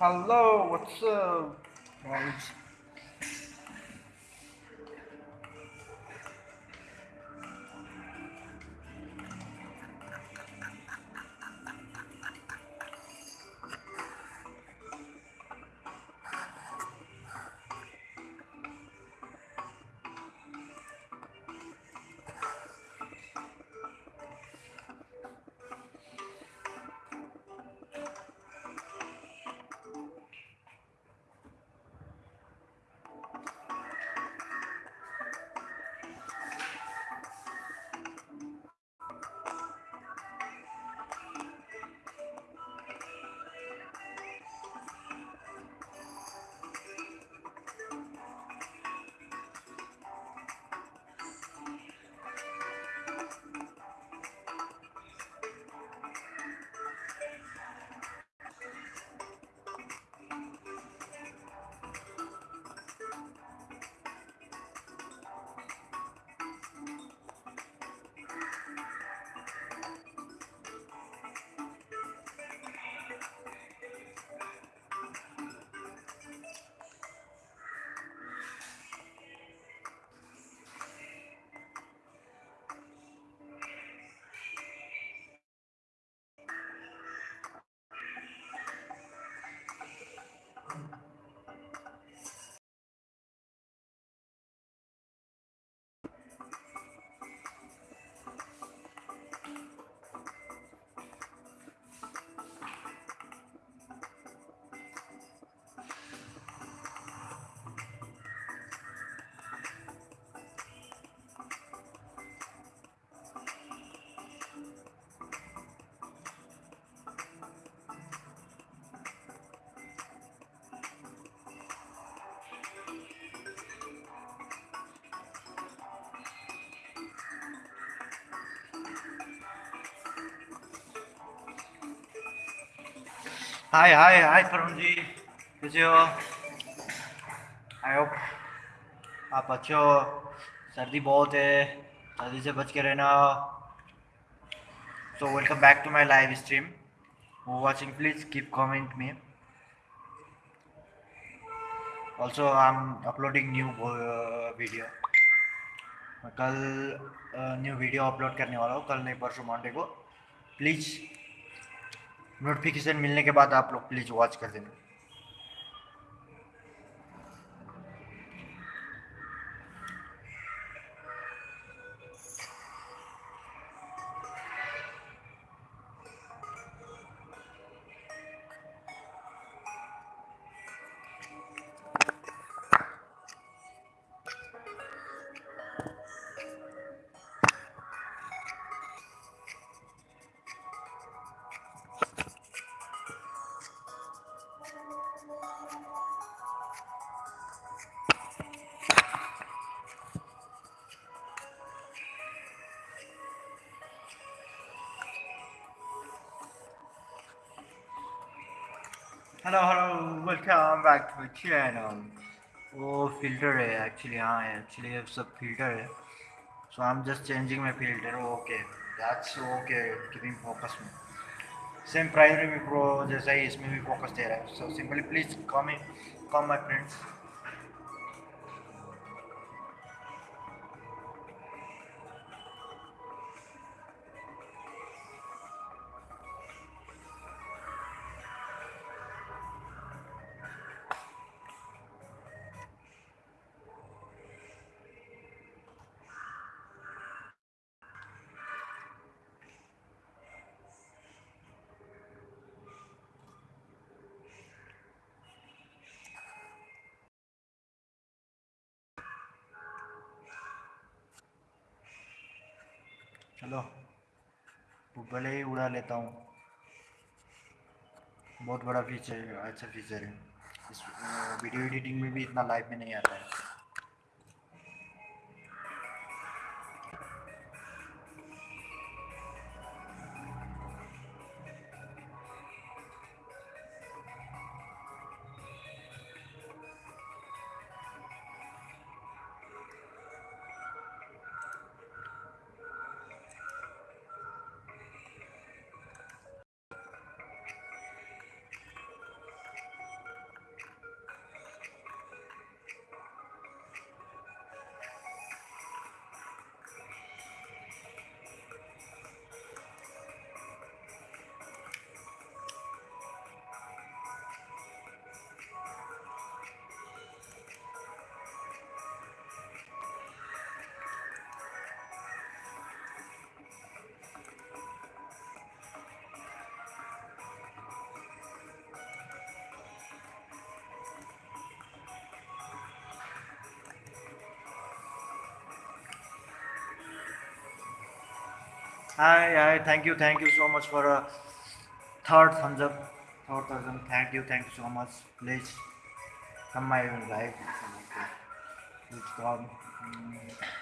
Hello, what's up, हाय हाय हाय परम जी कैसे I hope आप अच्छे हो। सर्दी बहुत है। सर्दी से बच के रहना। So welcome back to my live stream वो watching please keep comment me also I am uploading new video मैं कल न्यू वीडियो अपलोड करने वाला हूँ। कल नहीं, परसों मंडे को। प्लीज़ नोटिफिकेशन मिलने के बाद आप लोग प्लीज़ वॉच कर देना। वेलकम है ना वो फ़िल्टर है एक्चुअली हाँ एक्चुअली ये सब फ़िल्टर है। So I am just changing my filter okay that's okay keeping focus में। सेम प्राइमरी प्रो जैसा ही इसमें भी फोकस दे रहा है। So simply please come come my friends चलो भले ही उड़ा लेता हूँ। बहुत बड़ा फीचर है अच्छा फीचर है। इस वीडियो एडिटिंग में भी इतना लाइव में नहीं आता है। Hi, hi, thank you, thank you so much for a third thumbs up. Third thousand, thank you, thank you so much. Please come my live. Please come. Mm.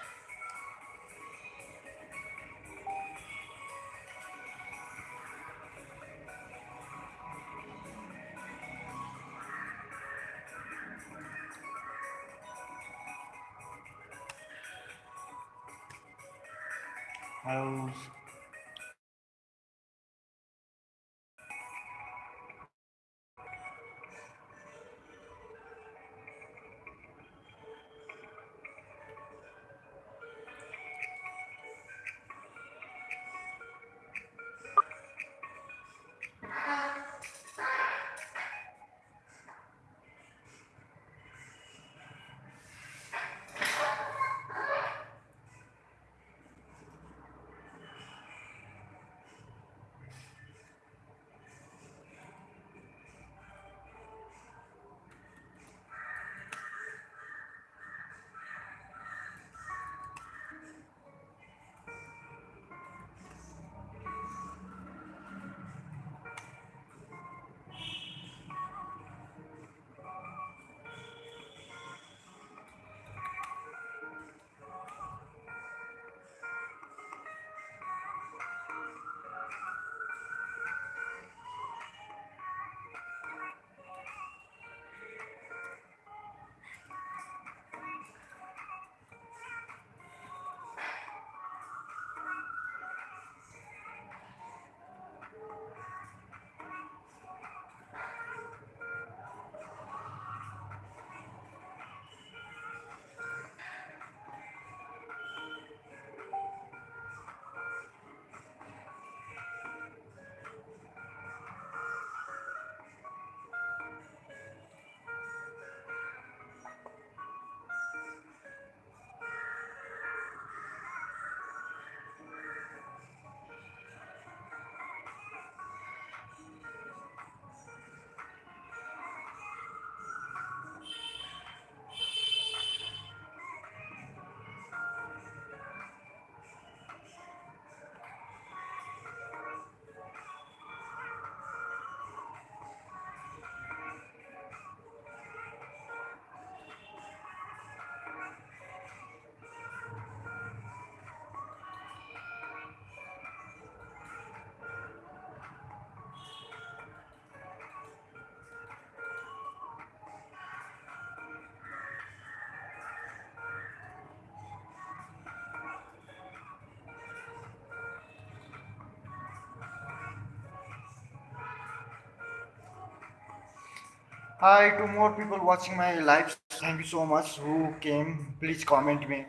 Hi, to more people watching my live. Thank you so much. Who came? Please comment me.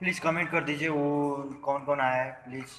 Please comment कर दीजिए वो कौन कौन आया है please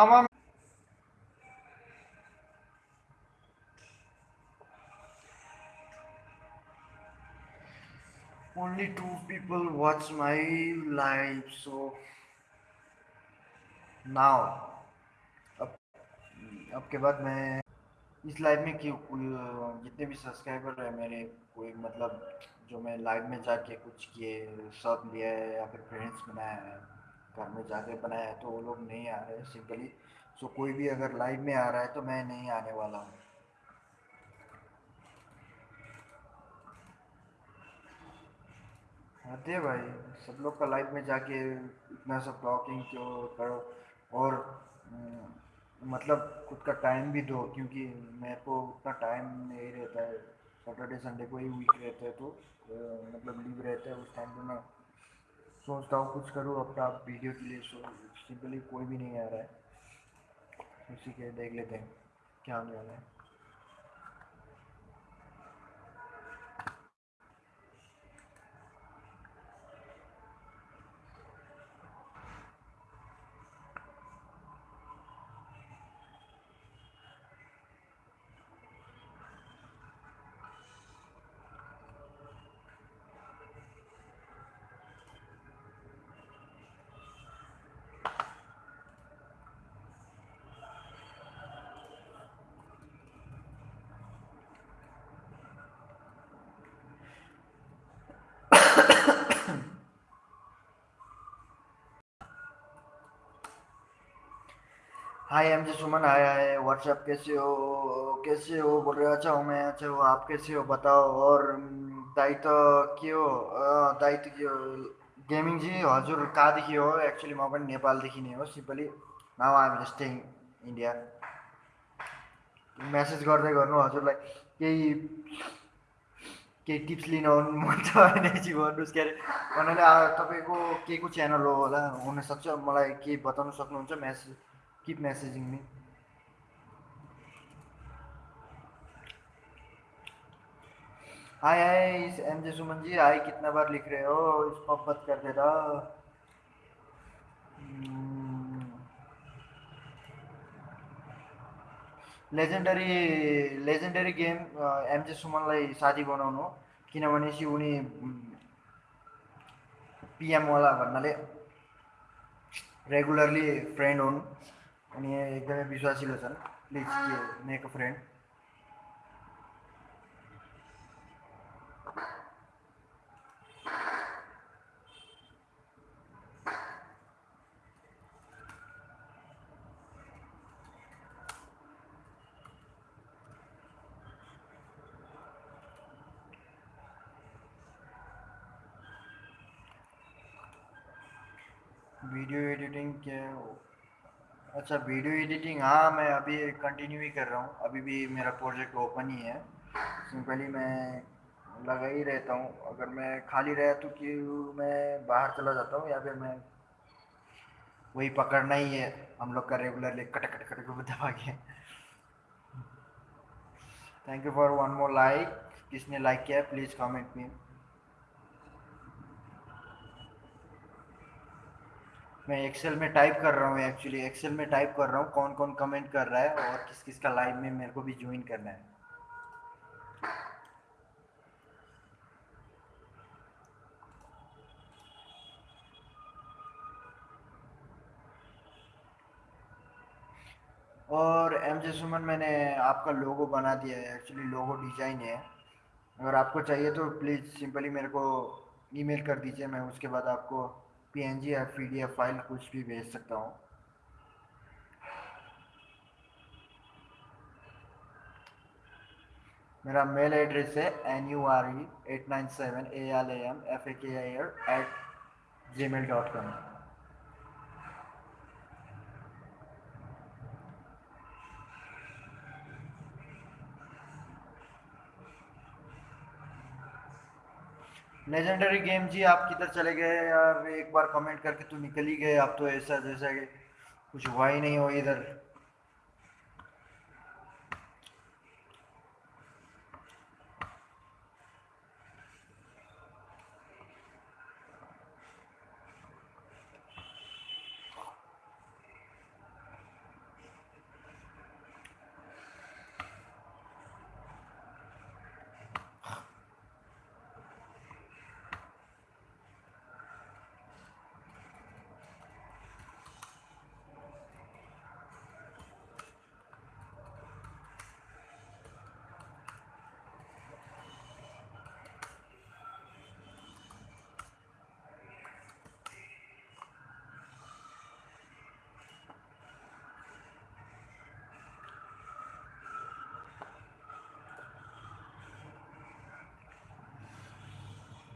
आमा only two people watch my live, so now, अब अब के बाद मैं इस लाइव में जितने भी सब्सक्राइबर है, मेरे कोई मतलब जो मैं लाइव में जाके कुछ किए, सब लिया है या फिर फ्रेंड्स बनाया है घर में जाके बनाया तो वो लोग नहीं आ रहे सिंपली सो कोई भी अगर लाइव में आ रहा है तो मैं नहीं आने वाला हूँ। आते भाई, सब लोग का लाइफ में जाके इतना सब टॉकिंग क्यों करो? और मतलब खुद का टाइम भी दो, क्योंकि मेरे को उतना टाइम नहीं रहता है। सैटरडे संडे को ही वीक रहता है तो मतलब लीव रहता है उस टाइम पे मैं सोचता हूँ कुछ करूँ, अपना वीडियो के लिए सिंपली कोई भी नहीं आ रहा है। उसी के देख लेते हैं, क्या होने वाला है। हाय एम जी सुमन आया है व्हाट्सएप कैसे हो? कैसे हो? बोल रहे अच्छा हूँ मैं अच्छा हो। आप कैसे हो? बताओ। और दायित्व के हो दायित्व के हो गेमिङ जी हजुर कहाँदेखि हो? एक्चुली म पनि नेपालदेखि नै हो simply. Now I'm staying India message गर्दै गर्नु हजुरलाई केही केही टिप्स लिन मन छ भने चाहिँ भन्नुहोस्। के अरे भन्नाले तपाईँको के को च्यानल हो होला? हुनसक्छ? मलाई केही बताउनु सक्नुहुन्छ? Message Keep messaging me. Hi hi M J Suman ji hi कितना बार लिख रहे हो? इस पप्पत कर देता लेजेन्डरी लेजेन्डरी गेम एमजे सुमनलाई साथी बनाउनु किनभने उनी पिएमवाला भन्नाले रेगुलरली फ्रेन्ड हुन् अनि एकदमै विश्वासिलो छन् please make a friend video editing क्या अच्छा वीडियो एडिटिंग हाँ मैं अभी कंटिन्यू ही कर रहा हूँ। अभी भी मेरा प्रोजेक्ट ओपन ही है। सिंपली मैं लगा ही रहता हूँ। अगर मैं खाली रहा तो कि मैं बाहर चला जाता हूँ या फिर मैं वही पकड़ना ही है। हम लोग का रेगुलरली कट कट कट को दबा के। Thank you for one more like किसने लाइक किया प्लीज़ कमेंट मी। मैं एक्सेल में टाइप कर रहा हूँ एक्चुअली एक्सेल में टाइप कर रहा हूँ कौन कौन कमेंट कर रहा है और किस किस का लाइव में मेरे को भी ज्वाइन करना है। और एम जे सुमन मैंने आपका लोगो बना दिया है एक्चुअली लोगो डिज़ाइन है। अगर आपको चाहिए तो प्लीज़ सिंपली मेरे को ईमेल कर दीजिए, मैं उसके बाद आपको पीएनजी या पीडीएफ फ़ाइल कुछ भी भेज सकता हूँ। मेरा मेल एड्रेस है N U R E at nine seven A L A M F A K I at gmail dot com legendary game ji, आप किधर चले गए? यार, एक बार कमेंट करके तू निकल ही गए। आप तो ऐसा जैसा कुछ हुआ ही नहीं हो इधर।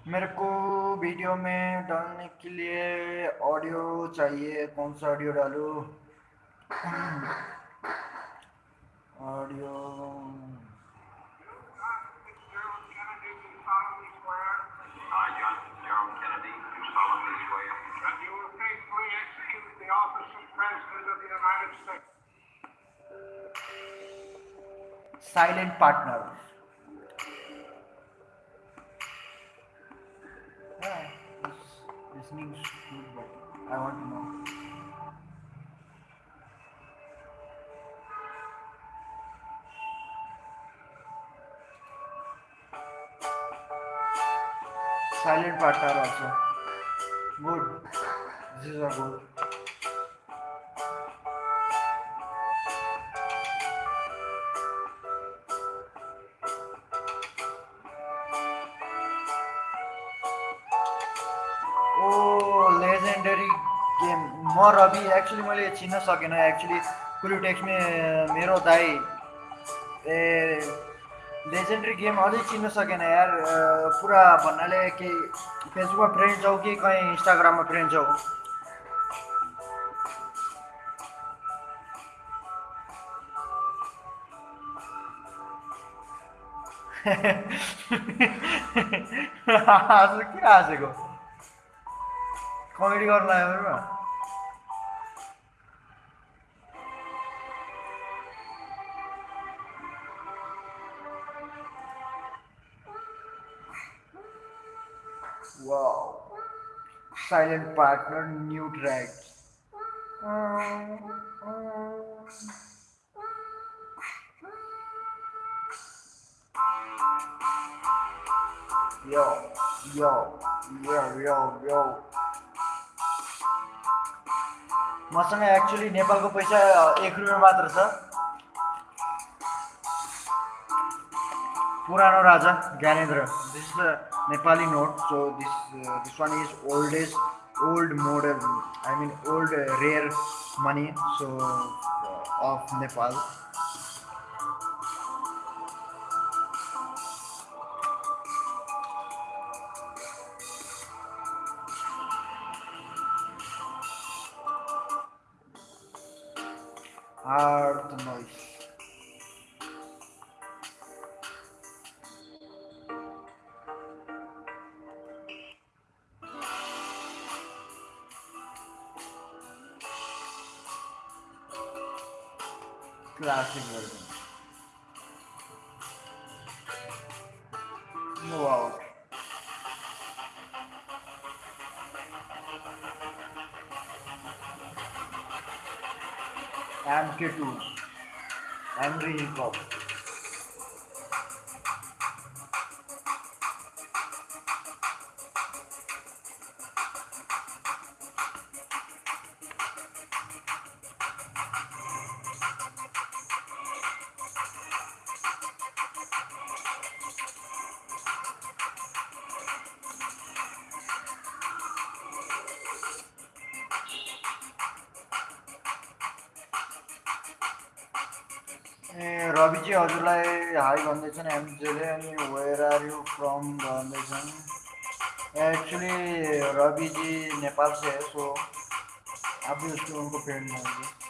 मेरे को वीडियो में डालने के लिए ऑडियो चाहिए। कौन सा ऑडियो डालूँ? Audio. Silent John Silent partner also. Good. This is a good. Oh legendary game म रवि एक्चुली मैले चिन्न सकेन एक्चुली कुलिटेक्समा मेरो दाई, ए लेजेन्डरी गेम अझै चिन्न सकेन यार। पुरा भन्नाले के फेसबुकमा फ्रेन्ड छौ कि कहीँ इन्स्टाग्राममा फ्रेन्ड छौ हाँसु किन हाँसेको कमेडी गर्नु लाग्यो Silent partner, new track. Yo, yo, yo, yo, yo. मसँग एक्चुली नेपालको पैसा एक रुपियाँ मात्र छ पुरानो राजा Gyanendra this is the Nepali note. So this uh, this one is oldest old model. I mean old uh, rare money. So uh, of Nepal. Actually Ravi ji Nepal से है तो आप भी उसको उनको पेमेंट होंगे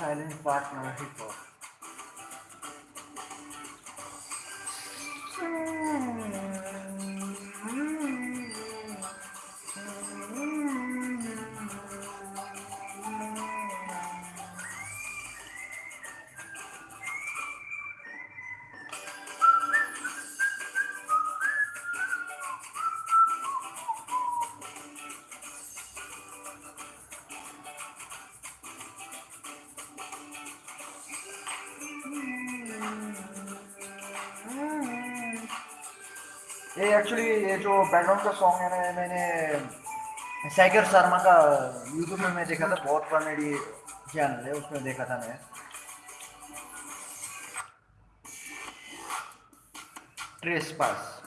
silent partner hip बैकग्राउंड का song है ना, मैंने सैगर शर्मा का यूट्यूब में मैं देखा था, बहुत कॉमेडी चैनल है, उसमें देखा था मैं। ट्रेस पास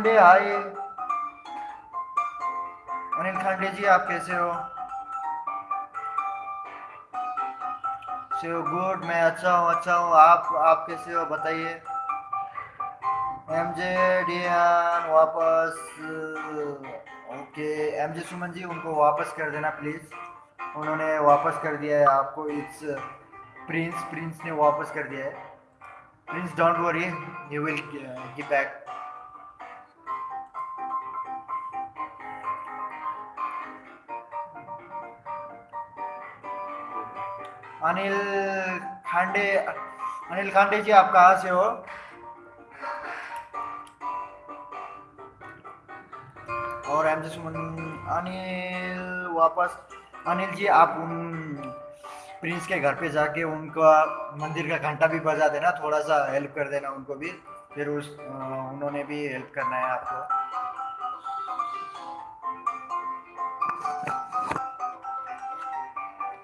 खांडे हाय। अनिल खांडे जी, आप कैसे हो? से गुड मैं अच्छा हूँ अच्छा हूँ। आप आप कैसे हो, बताइए। एम जे डियान वापस, ओके। एम जे सुमन जी, उनको वापस कर देना प्लीज़ उन्होंने वापस कर दिया है आपको। इट्स प्रिंस प्रिंस ने वापस कर दिया है। Prince don't worry you will give back Anil Khande Anil Khande ji, आप कहाँ से हो? और एम जी सुमन अनिल वापस, अनिल जी, आप उन प्रिंस के घर पे जाके उनका मंदिर का घंटा भी बजा देना थोड़ा सा हेल्प कर देना उनको भी, फिर उस उन्होंने भी हेल्प करना है आपको।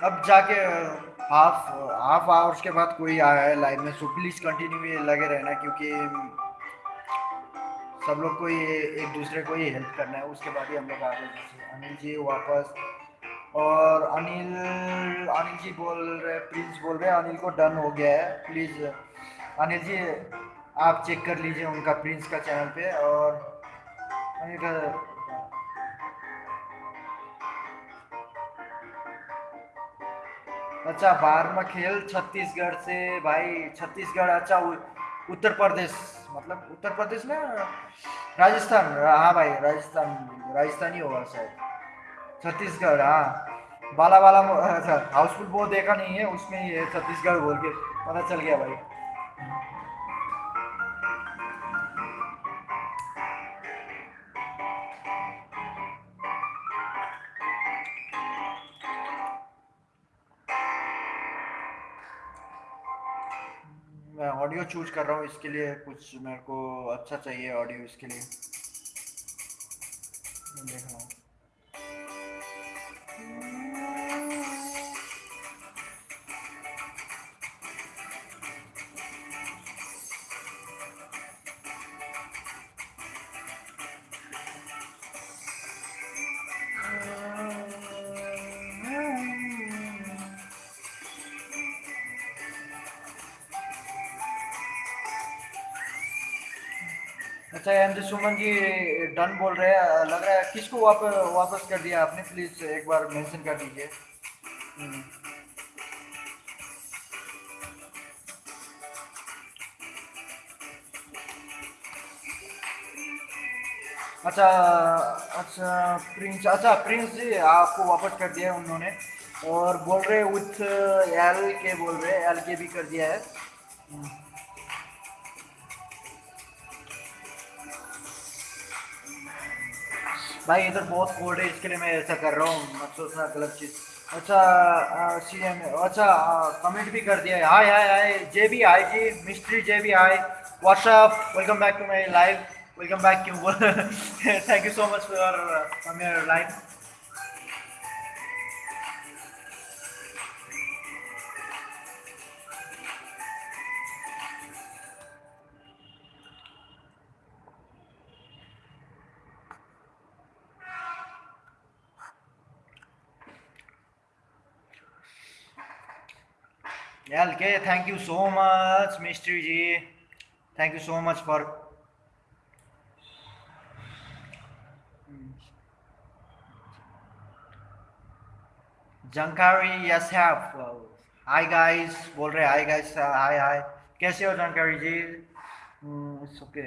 अब जाके हाफ़ हाफ़ आवर्स के बाद कोई आया है लाइव में सो प्लीज़ कंटिन्यू लगे रहना क्योंकि सब लोग को ये एक दूसरे को ही हेल्प करना है। उसके बाद ही हम लोग आगे जैसे अनिल जी वापस। और अनिल अनिल जी बोल रहे प्रिंस बोल रहे अनिल को डन हो गया है। प्लीज़ अनिल जी, आप चेक कर लीजिए उनका प्रिंस का चैनल पे और अनिल का अच्छा बारहवा खेल छत्तीसगढ़ से, भाई, छत्तीसगढ़ अच्छा उत्तर प्रदेश मतलब उत्तर प्रदेश ना, राजस्थान हाँ भाई, राजस्थान राजस्थान ही होगा शायद, छत्तीसगढ़ हाँ बाला बाला अच्छा हाउसफुल वो देखा नहीं है, उसमें ही है छत्तीसगढ़ बोल के, पता चल गया भाई। ऑडियो चूज़ कर रहा हूँ, इसके लिए कुछ मेरे को अच्छा चाहिए ऑडियो इसके लिए। देख रहा हूँ। अच्छा M G Suman ji done बोल रहे हैं। लग रहा है किसको वापस वापस कर दिया आपने? प्लीज़ एक बार मेंशन कर दीजिए। हम्म। अच्छा अच्छा प्रिंस अच्छा प्रिंस जी आपको वापस कर दिया है उन्होंने। और बोल रहे विथ एल के बोल रहे एल के भी कर दिया है। भाई इधर बहुत कोल्ड है इसके लिए मैं ऐसा कर रहा हूँ, मत सोचना, गलत चीज़। अच्छा सी एम अच्छा कमेंट भी कर दिया। हाय हाय हाय जे भी हाय जी मिस्ट्री जे भी hi whatsapp welcome back to my live welcome back क्यों thank you so much for from your live Okay, thank you so much, Mystery G. Thank you so much for. Jankari, yes, have. Hi guys बोल रहे hi guys hi hi कैसे हो Jankari ji okay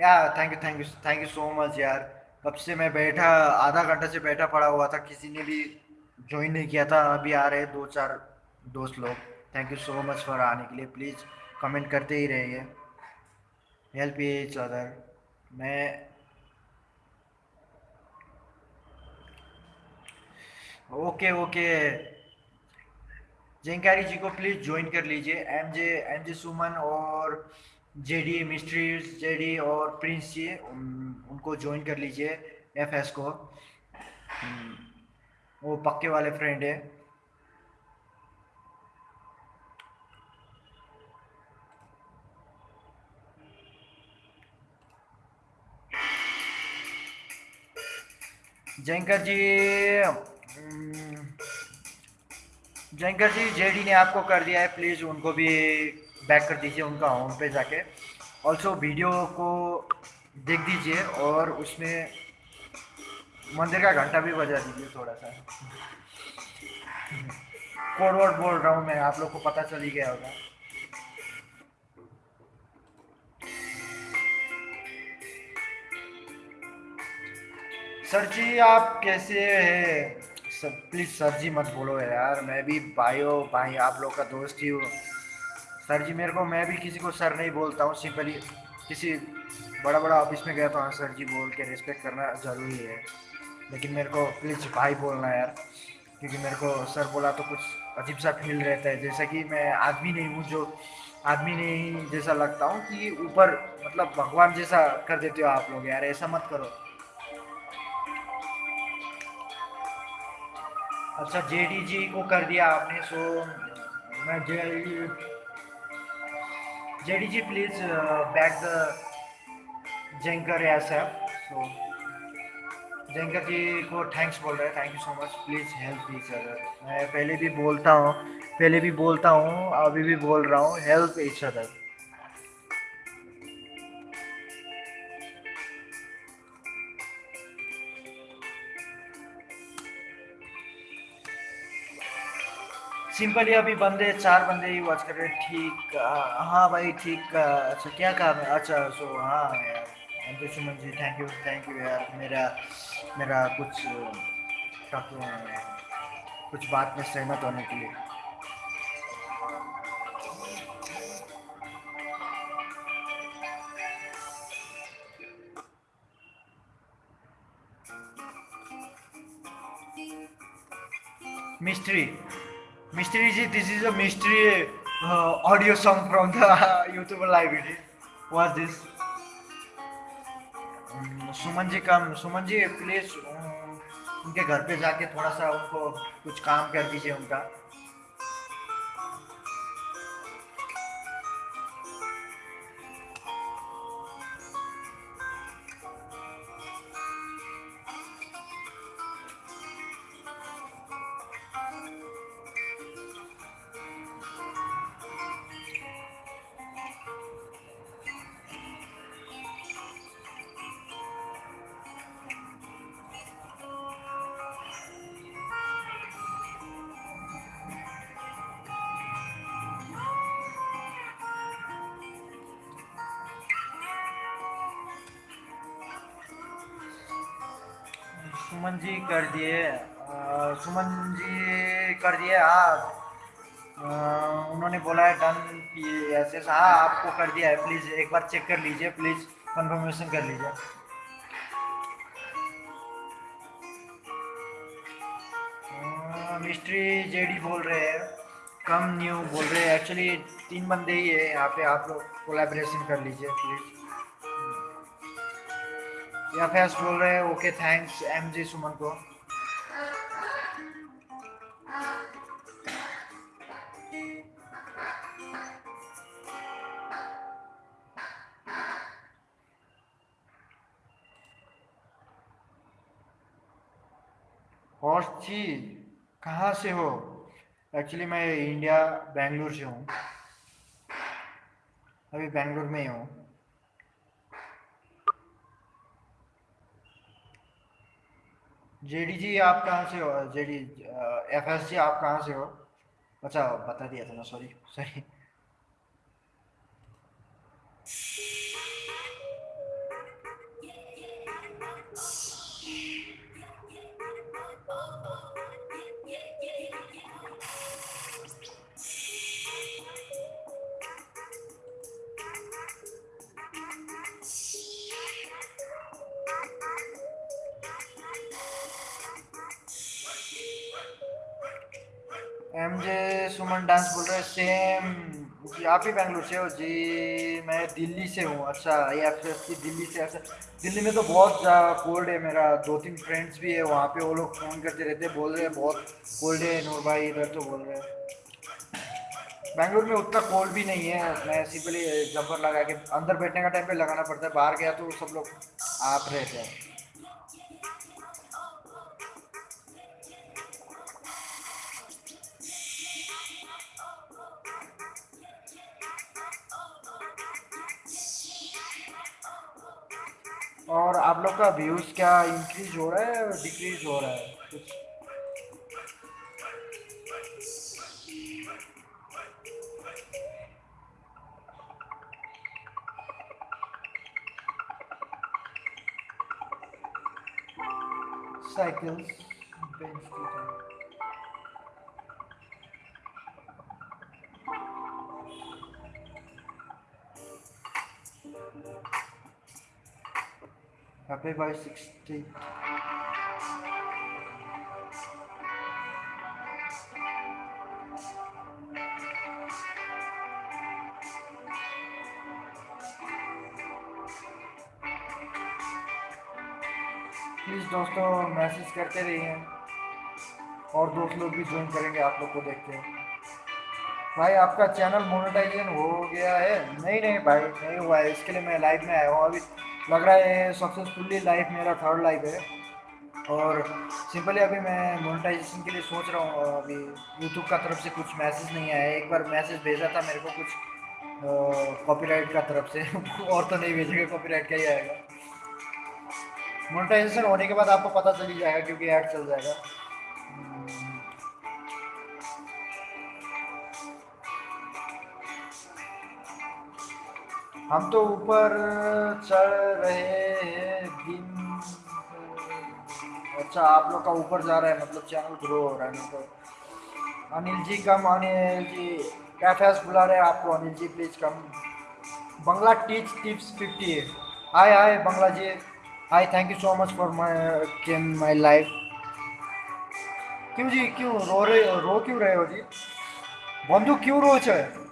या thank you thank you thank you so much यार कब से मैं बैठा आधा घंटा से बैठा पड़ा हुआ था किसी ने भी ज्वाइन नहीं किया था अभी आ रहे दो चार दोस्त लोग। Thank you so much for आने के लिए। प्लीज़ कमेंट करते ही रहिए। हेल्प एच अदर मैं ओके ओके जयंकारी जी को प्लीज़ ज्वाइन कर लीजिए। एम जे एम जे सुमन और जेडी मिस्ट्रीज जेडी और प्रिंस जी उन, उनको ज्वाइन कर लीजिए एफ़ एस को। हम्म, वो पक्के वाले फ्रेंड है। जयंकर जी हम्म, जयंकर जी जेडी ने आपको कर दिया है प्लीज़ उनको भी बैक कर दीजिए उनका होम पे जाके। ऑल्सो वीडियो को देख दीजिए और उसमें मंदिर का घंटा भी बजा दीजिए थोड़ा सा कोड वर्ड बोल रहा हूँ मैं, आप लोग को पता चल ही गया होगा। सर जी, आप कैसे हैं? सर, प्लीज़ सर जी मत बोलो यार, मैं भी भाई हो, भाई आप लोग का दोस्त ही हूँ। सर जी, मेरे को, मैं भी किसी को सर नहीं बोलता हूँ, सिंपली किसी बड़ा बड़ा ऑफ़िस में गया तो हाँ सर जी बोल के रिस्पेक्ट करना ज़रूरी है। लेकिन मेरे को प्लीज़ भाई बोलना यार, क्योंकि मेरे को सर बोला तो कुछ अजीब सा फील रहता है। जैसा कि मैं आदमी नहीं हूँ जो आदमी नहीं जैसा लगता हूँ कि ऊपर मतलब भगवान जैसा कर देते हो आप लोग यार, ऐसा मत करो। अच्छा जेडी जी को कर दिया आपने सो मैं J J D ji please back the Jankar S so Jankar ji को थैंक्स बोल रहे हैं। Thank you so much please help each other मैं पहले भी बोलता हूँ, पहले भी बोलता हूँ, अभी भी बोल रहा हूँ हेल्प ईच अदर सिंपली अभी बंदे, चार बंदे ही वॉच कर रहे ठीक हाँ भाई, ठीक अच्छा क्या काम है? अच्छा सो हाँ यार thank you Suman ji. Thank you thank you यार. मेरा मेरा कुछ कुछ बात में सहमत होने के लिए. Mystery mystery ji this is a mystery audio song from the YouTube library was this Suman ji का, सुमन जी प्लीज़ उनके घर पे जाके थोड़ा सा उनको कुछ काम कर दीजिए उनका। कर दिए सुमन जी कर दिए हाँ उन्होंने बोला है डन एस एस हाँ आपको कर दिया है प्लीज़ एक बार चेक कर लीजिए प्लीज़ कंफर्मेशन कर लीजिए। मिस्ट्री जेडी बोल रहे हैं, कम न्यू बोल रहे हैं। एक्चुअली तीन बंदे ही है, यहाँ पे आप लोग कोलेब्रेशन कर लीजिए प्लीज़ या फैस बोल रहे हैं okay thanks M G Suman को हॉर्स जी कहाँ से हो? एक्चुअली मैं इंडिया बेंगलुरु से हूँ। अभी बेंगलुरु में ही हूँ। जेडी जी, आप कहाँ से हो? जेडी एफएसजी आप कहाँ से हो? अच्छा बता दिया था ना sorry sorry M J Suman dance बोल रहे हैं सेम जी, आप ही बेंगलुरु से हो? जी, मैं दिल्ली से हूँ। अच्छा ये एफ़ दिल्ली से अच्छा दिल्ली में तो बहुत कोल्ड है मेरा। दो तीन फ्रेंड्स भी है, वहाँ पे वो लोग फ़ोन करते रहते हैं, बोल रहे हैं, बहुत कोल्ड है, नूर भाई, इधर तो बोल रहे हैं. बेंगलुरु में उतना कोल्ड भी नहीं है। मैं सिंपली जंपर लगा के, अंदर बैठने का टाइम पे लगाना पड़ता है, बाहर गया तो सब लोग आप रहते हैं। आप लोग का व्यूज़ क्या इंक्रीज हो रहा है डिक्रीज हो रहा है? कुछ cycles Happy by 60. प्लीज़ दोस्तों मैसेज करते रहिए। और दोस्त लोग भी ज्वाइन करेंगे, आप लोग को देखते हैं। भाई, आपका चैनल मोनेटाइजेशन हो गया है। नहीं नहीं, भाई, नहीं हुआ है। इसके लिए मैं लाइव में आया हूँ। अभी लग रहा है सक्सेसफुली लाइफ मेरा थर्ड लाइफ है। और सिंपली अभी मैं मोनेटाइजेशन के लिए सोच रहा हूँ अभी यूट्यूब का तरफ़ से कुछ मैसेज नहीं आया एक बार मैसेज भेजा था मेरे को कुछ कॉपीराइट का तरफ़ से। और तो नहीं भेजेंगे कॉपीराइट का ही आएगा। मोनेटाइजेशन होने के बाद आपको पता चल ही जाएगा, क्योंकि ऐड चल जाएगा। हम तो ऊपर चढ़ रहे हैं अच्छा आप लोग का ऊपर जा रहा है मतलब चैनल ग्रो हो रहा है मतलब। अनिल जी कम अनिल जी कैफेस बुला रहे हैं आपको, Anil ji please come Bangla teach tips fifty hi hi Bangla ji. Hi thank you so much for my came my life क्यों जी, क्यों रो रहे रो क्यों रहे हो जी? बंधु क्यों रो है?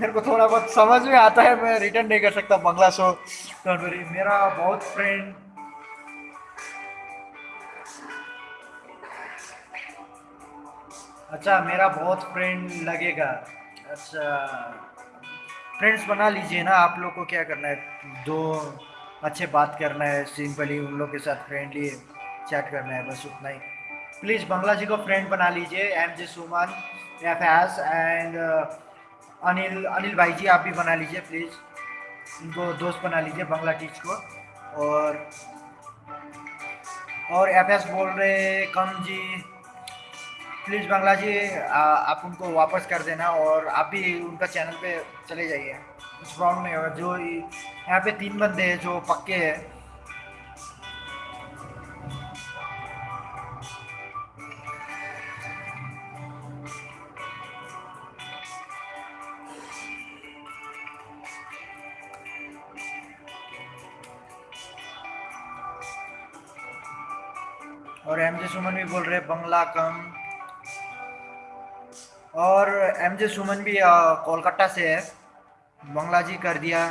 मेरे को थोड़ा बहुत समझ में आता है, मैं रिटर्न नहीं कर सकता बंगला सो डोंट मेरा बहुत फ्रेंड अच्छा मेरा बहुत फ्रेंड लगेगा। अच्छा फ्रेंड्स बना लीजिए ना, आप लोग को क्या करना है? दो अच्छे बात करना है सिंपली उन लोग के साथ फ्रेंडली चैट करना है, बस उतना ही। प्लीज़ बंगला जी को फ्रेंड बना लीजिए M J Suman F S and Anil Anil भाई जी आप भी बना लीजिए प्लीज़ इनको दोस्त बना लीजिए बंगला टीच को। और और एफ़ एस बोल रहे कम जी प्लीज़ बंगला जी आ, आप उनको वापस कर देना और आप भी उनका चैनल पे चले जाइए। कुछ प्रॉब्लम नहीं होगा जो यहाँ पे तीन बंदे हैं जो पक्के हैं और एम जे सुमन भी बोल रहे हैं, बंगला कम। और एम जे सुमन भी कोलकाता से है। बंगला जी कर दिया।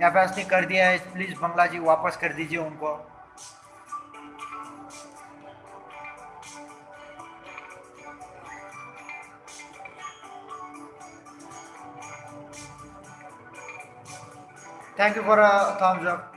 या फिर ने कर दिया है प्लीज़ बंगला जी वापस कर दीजिए उनको। Thank you for thumbs up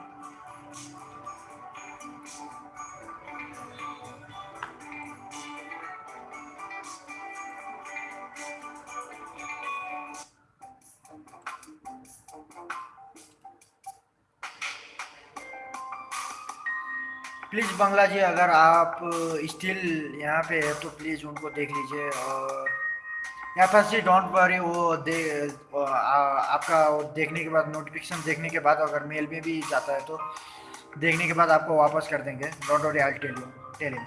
please Bangla ji, अगर आप स्टिल यहाँ पे है तो प्लीज़ उनको देख लीजिए और यहाँ पर जी डोंट वरी, वो दे आ- आपका वो देखने के बाद, नोटिफिकेशन देखने के बाद अगर मेल में भी जाता है तो देखने के बाद आपको वापस कर देंगे। Don't worry I tell you tell him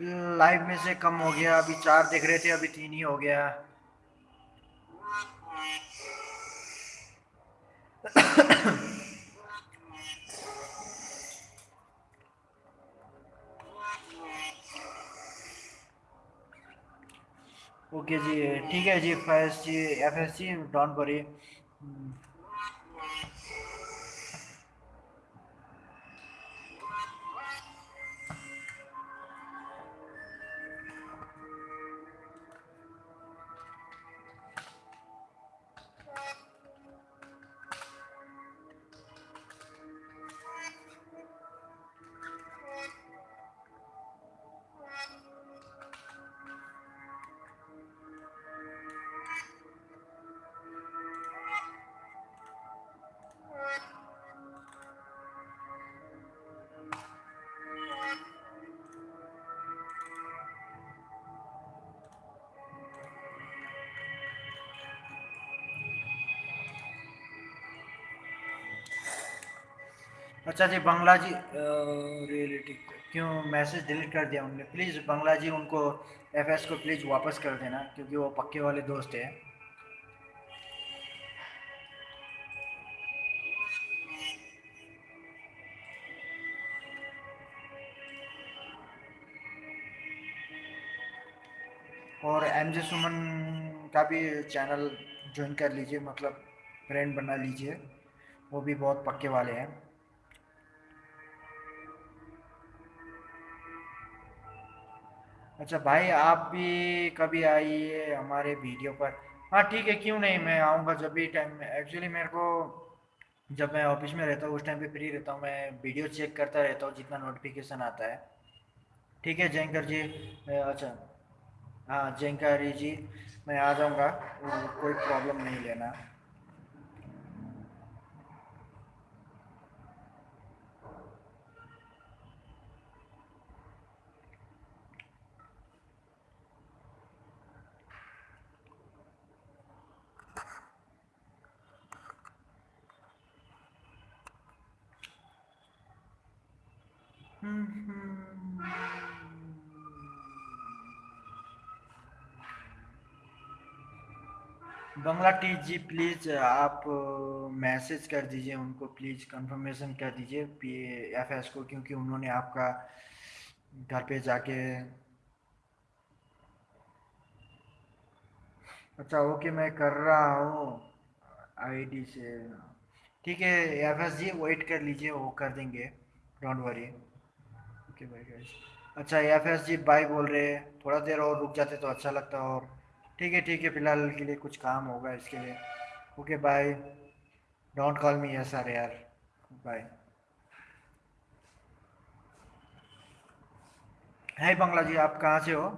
live में से कम हो गया, अभी चार देख रहे थे, अभी तीन ही हो गया। ओके जी, ठीक है जी फैस जी F S ji don't worry अच्छा जी, बंगला जी रियलिटी क्यों मैसेज डिलीट कर दिया उनने? प्लीज़ बंगला जी उनको एफ़ एस को प्लीज़ वापस कर देना, क्योंकि वो पक्के वाले दोस्त हैं। और एम जे सुमन का भी चैनल ज्वाइन कर लीजिए मतलब फ्रेंड बना लीजिए। वो भी बहुत पक्के वाले हैं। अच्छा भाई, आप भी कभी आइए हमारे वीडियो पर। हाँ ठीक है, क्यों नहीं? मैं आऊँगा जब भी टाइम एक्चुअली मेरे को जब मैं ऑफ़िस में रहता हूँ, उस टाइम पे फ्री रहता हूँ। मैं वीडियो चेक करता रहता हूँ, जितना नोटिफिकेशन आता है। ठीक है, जयंकर जी? अच्छा। हाँ जयंकर जी, मैं आ जाऊँगा। कोई प्रॉब्लम नहीं लेना। बंगला टी जी प्लीज़ आप मैसेज कर दीजिए उनको प्लीज़ कंफर्मेशन कर दीजिए पी एफ़ एस को, क्योंकि उन्होंने आपका घर पे जाके अच्छा ओके मैं कर रहा हूँ आईडी से। ठीक है एफ़ एस जी वेट कर लीजिए, वो कर देंगे। डोंट वरी ओके भाई अच्छा एफ़ एस जी बाय बोल रहे हैं। थोड़ा देर और रुक जाते तो अच्छा लगता और ठीक है ठीक है, फ़िलहाल के लिए कुछ काम होगा इसके लिए। Okay bye don't call me yes are यार बाय है बंगला जी आप कहाँ से हो?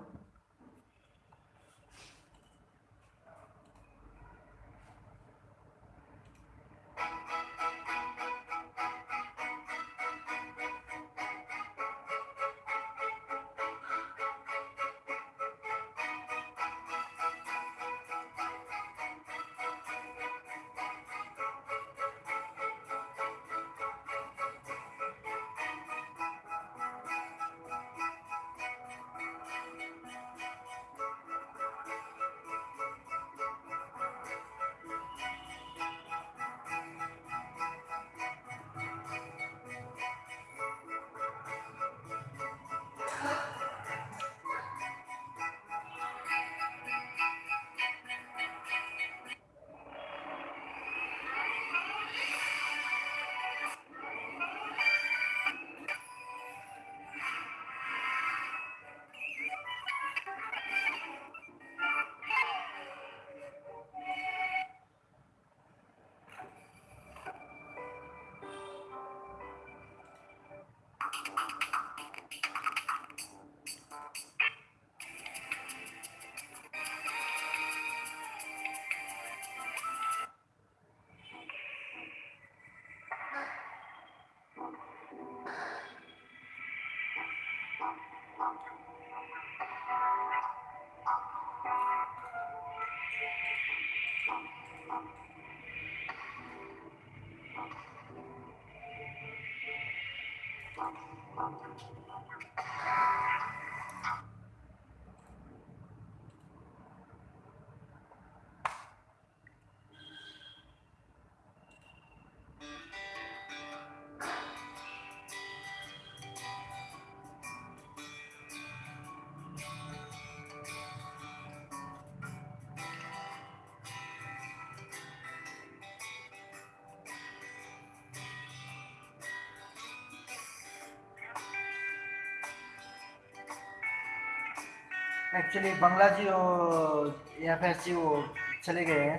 एक्चुअली बंगला जी वो एफ़ एस जी वो चले गए हैं।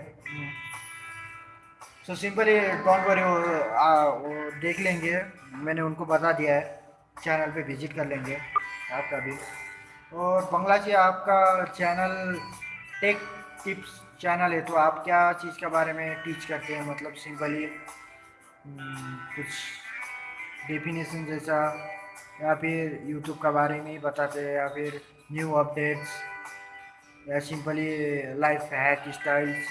सो सिंपली डोंट वरी वो वो देख लेंगे। मैंने उनको बता दिया है। चैनल पे विज़िट कर लेंगे आपका भी। और बंगला जी आपका चैनल टेक टिप्स चैनल है तो आप क्या चीज़ के बारे में टीच करते हैं? मतलब सिंपली कुछ डेफिनेशन जैसा, या फिर यूट्यूब के बारे में ही बताते हैं, या फिर न्यू अपडेट्स या simply life hack styles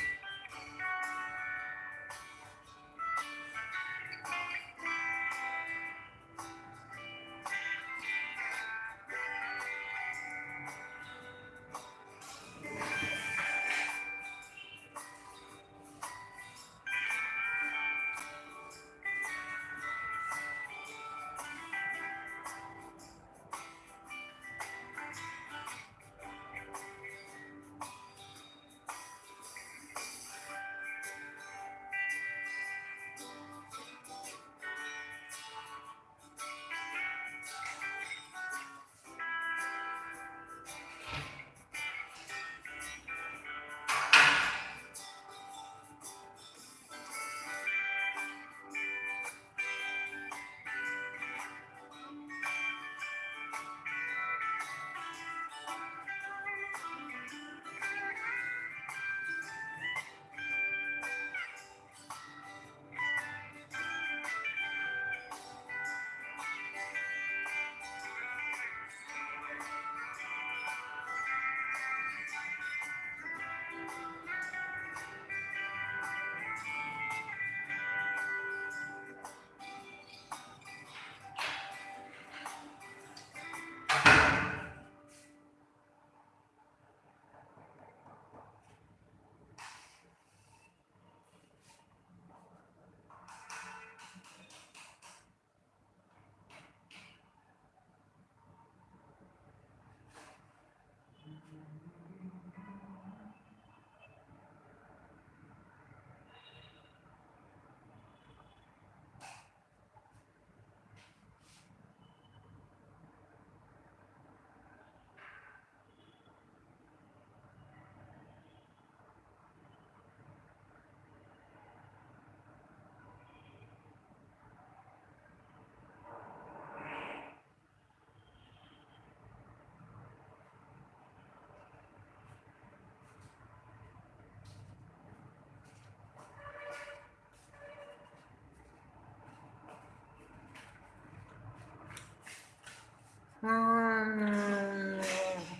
Hum,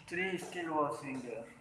3 kg.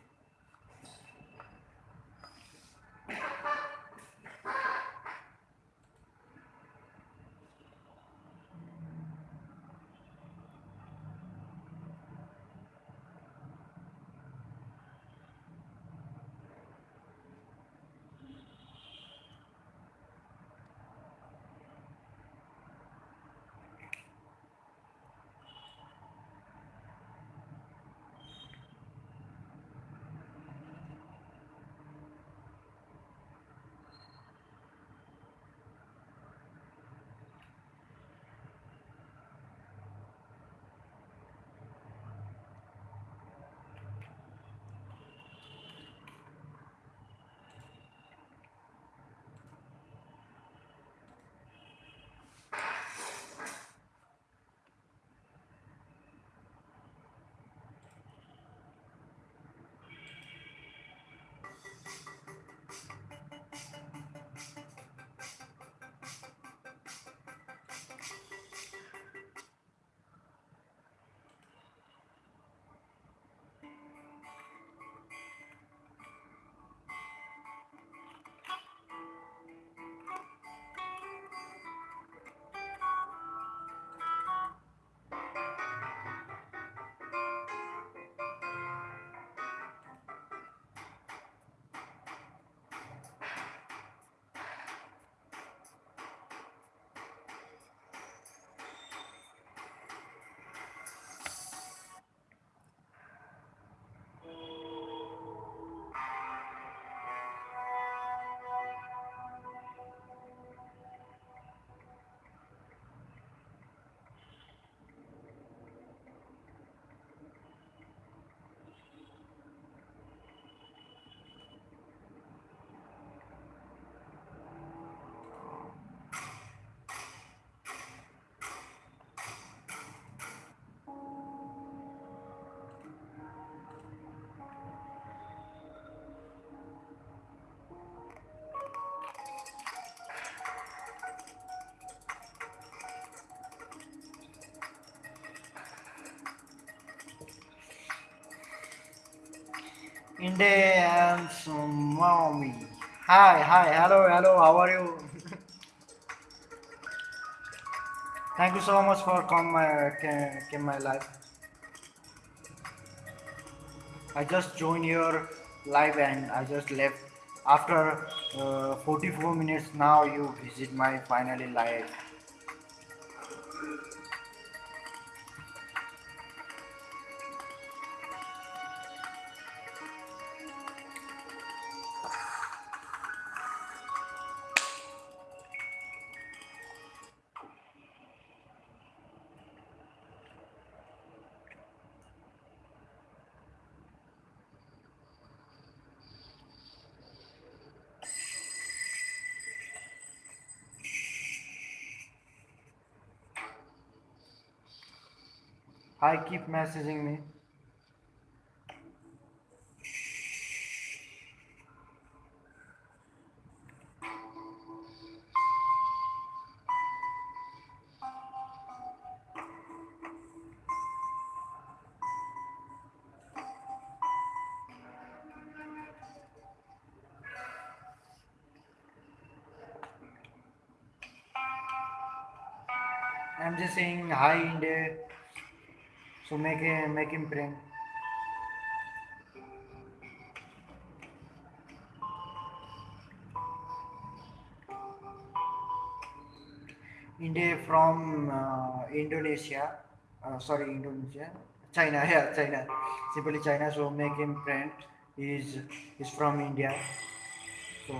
Inde and mommy. Hi, hi, hello, hello. How are you? Thank you so much for come my came my live. I just joined your live and I just left after uh, 44 minutes. Now you visit my finally live. Hi, keep messaging me. I'm just saying hi in there. So make him make him prank. India from uh, Indonesia. Uh, sorry, Indonesia. China, yeah, China. Simply China. So make him friend. He's is from India. So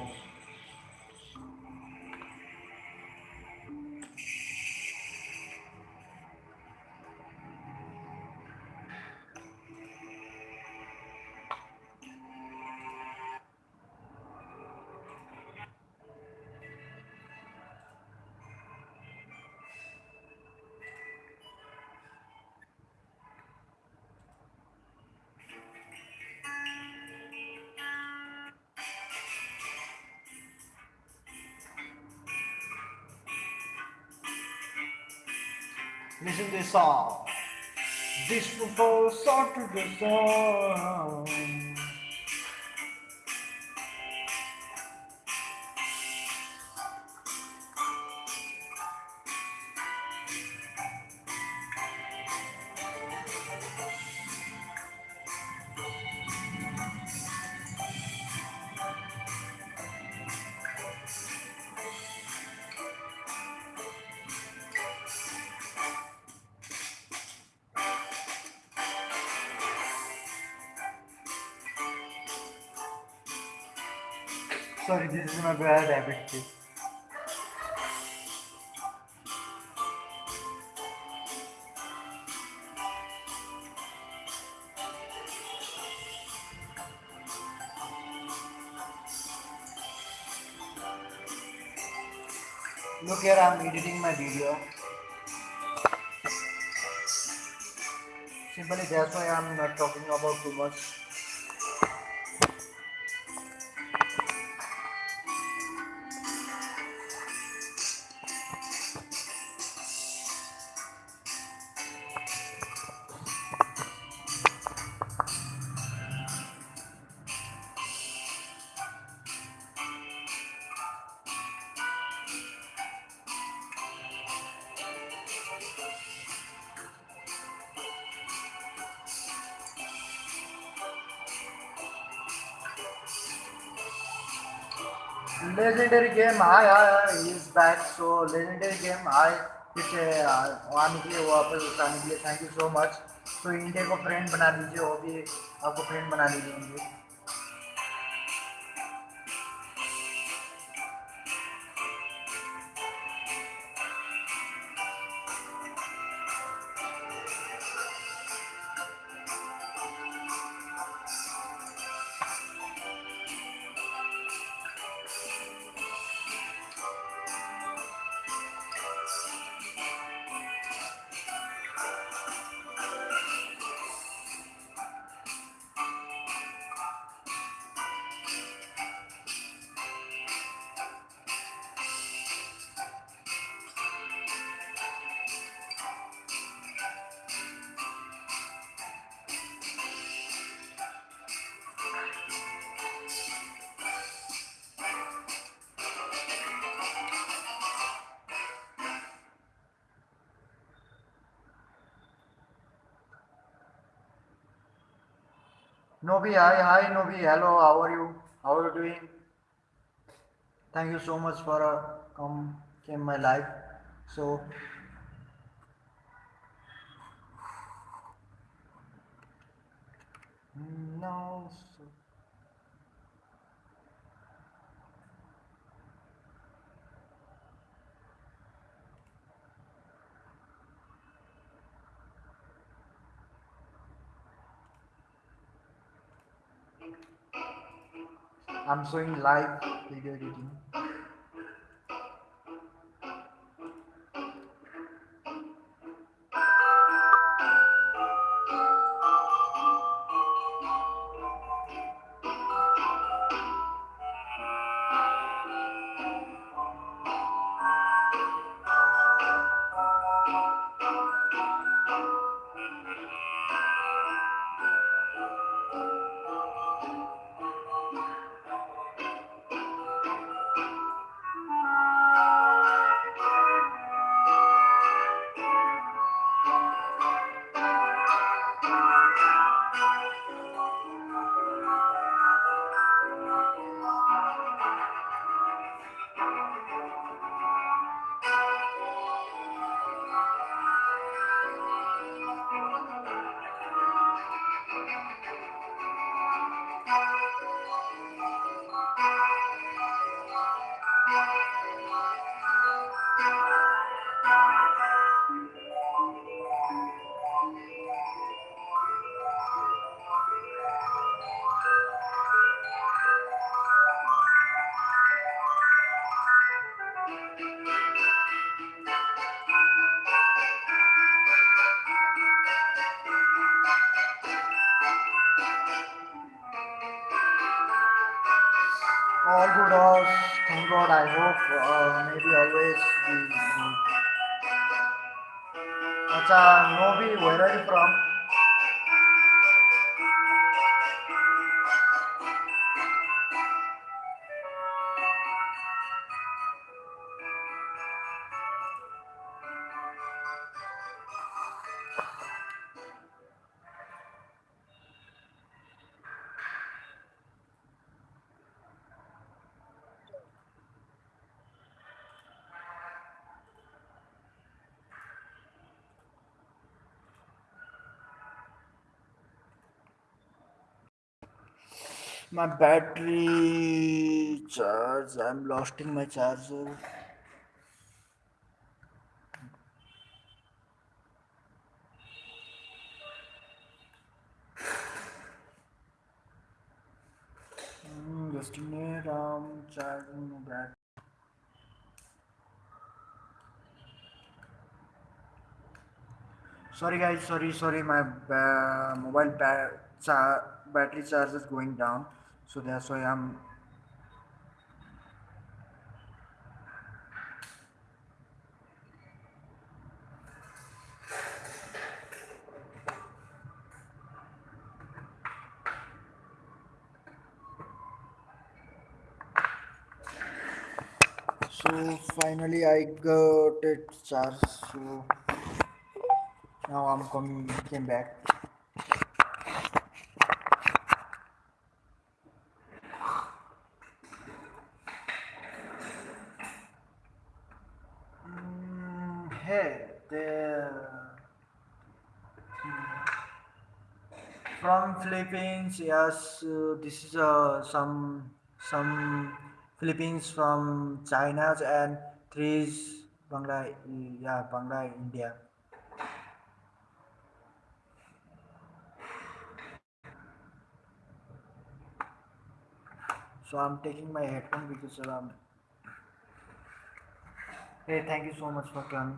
Mexendo de This Despontou só progressão. Look here, I'm editing my video. Simply that's why I'm not talking about too much. Game, hi, he is back. So legendary game, hi, इसे आने के लिए वापस आने के लिए thank you so much तो India को फ्रेंड बना लीजिए वो भी आपको फ्रेंड बना लीजिए Nobi, hi, hi, Nobi. Hello, how are you? How are you doing? Thank you so much for uh, come came my life. So mm, now, so, Showing live video editing. Uh, maybe always be good. Acha, Nobi, where are you from? My battery charge. I'm losing my charger. Hmm, just a minute. I'm charging my battery. Sorry guys, sorry, sorry. My ba- mobile ba- cha- battery charge is going down, so that's why I'm So finally I got it charged. So now I'm coming came back. Hey, the from Philippines. Yes, uh, this is uh, some some Philippines from China and three Bangla. Yeah, Bangla, India. So I'm taking my headphone because um. Hey, thank you so much for coming.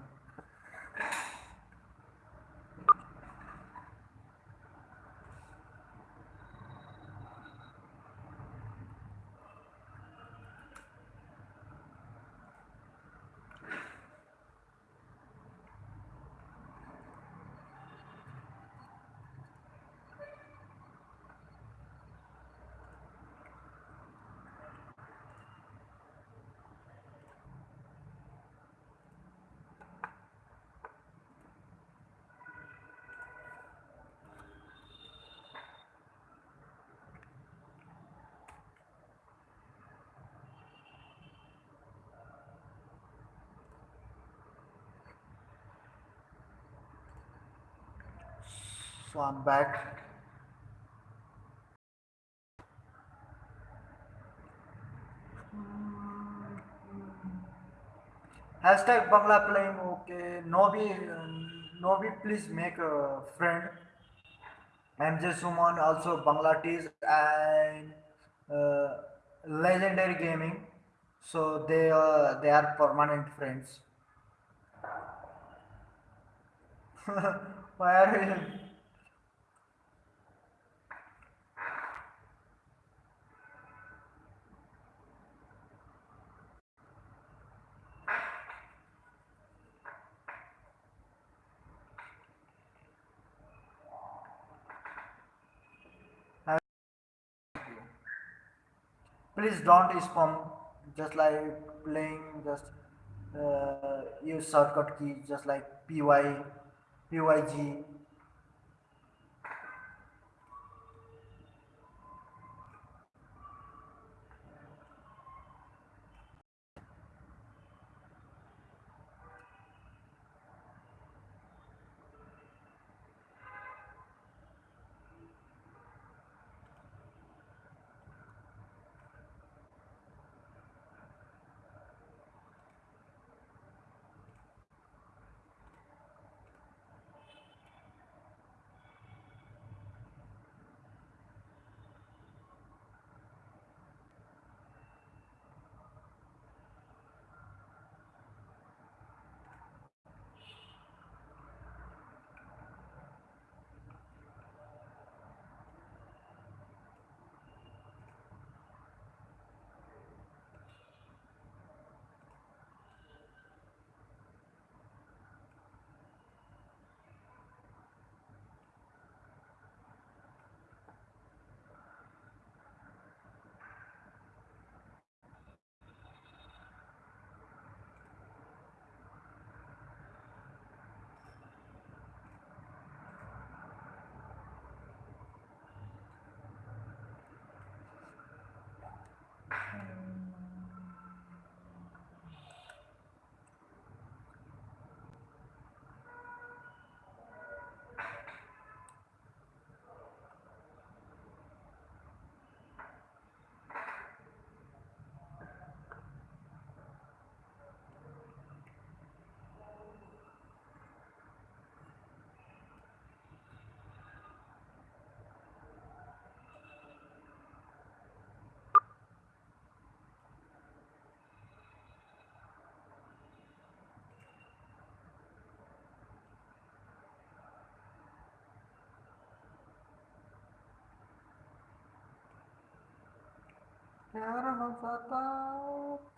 I'm back. Hashtag Bangla playing okay. Nobi, Nobi, please make a friend. MJ Suman also Bangladesh and uh, Legendary Gaming. So they uh, they are permanent friends. Why are you? Please don't spam. Just like playing, just uh, use shortcut key, just like py, pyg. प्यार हो जाता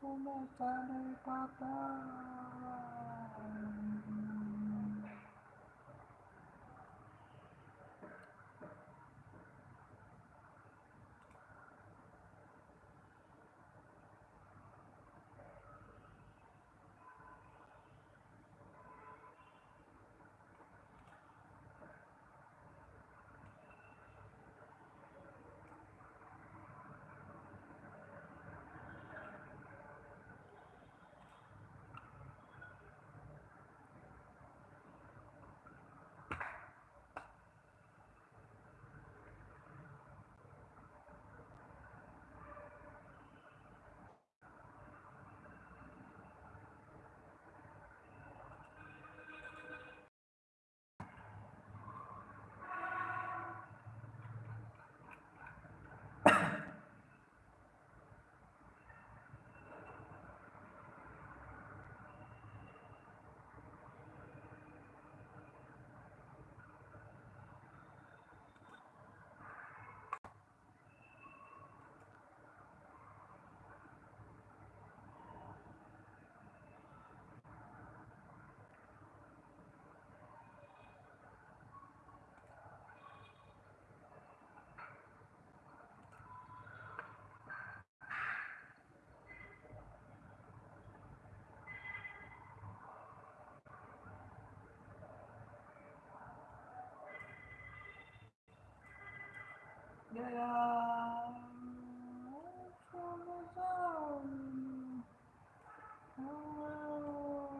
तुम्हें जाने पाता Eu Brahmadeva. Oh, oh, oh.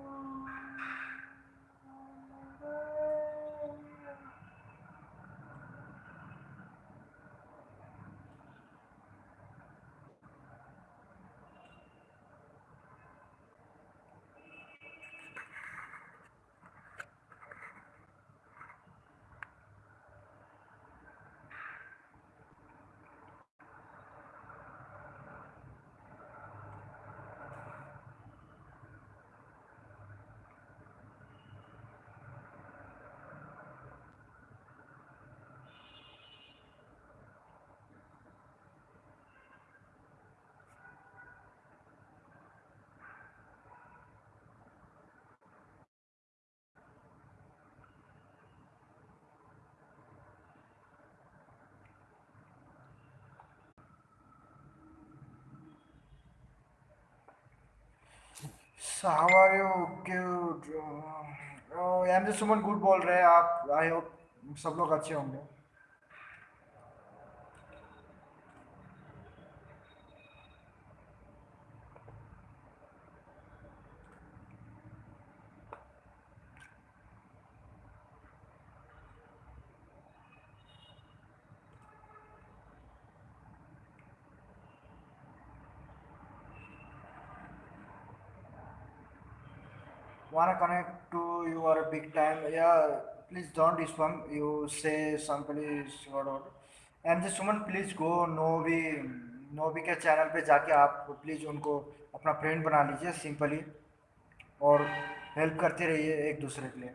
So how are you? Good. Oh, M just Suman good बोल रहे हैं आप आई होप सब लोग अच्छे होंगे wanna connect to your big time yeah please don't respond. you say some somebody is whatever M J Suman please go Novi Novi के channel पे जाके आप प्लीज़ उनको अपना फ्रेंड बना लीजिए सिंपली और हेल्प करते रहिए एक दूसरे के लिए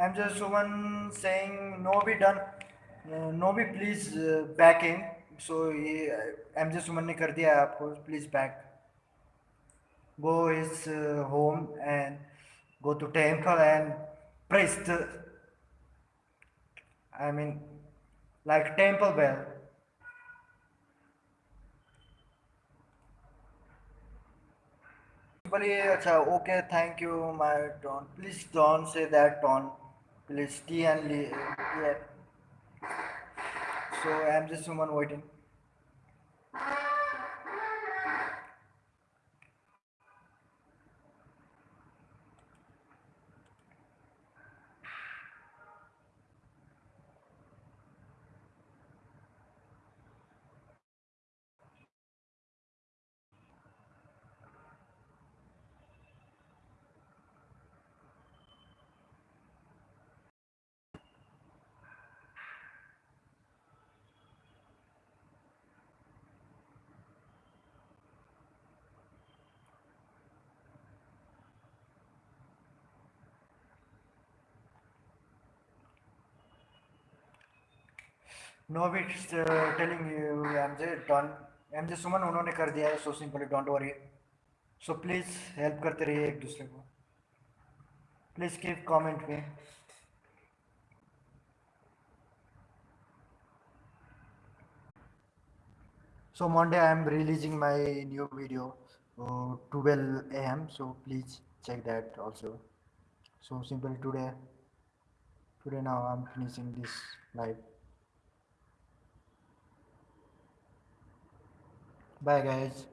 M J Suman Singh no be done no be please back in so ये एम जे सुमन ने कर दिया है आपको please back go is home and go to temple and priest I mean like temple bell बोलिए अच्छा okay thank you my tone please don't say that tone list t and li yeah. so i'm just someone waiting नोविच telling you M MJ done MJ Suman उन्होंने कर दिया है so simple don't worry so please help करते रहिए एक दूसरे को. Please keep comment में so Monday I am releasing my new video twelve A M so please check that also so simple today today now I am finishing this live bye guys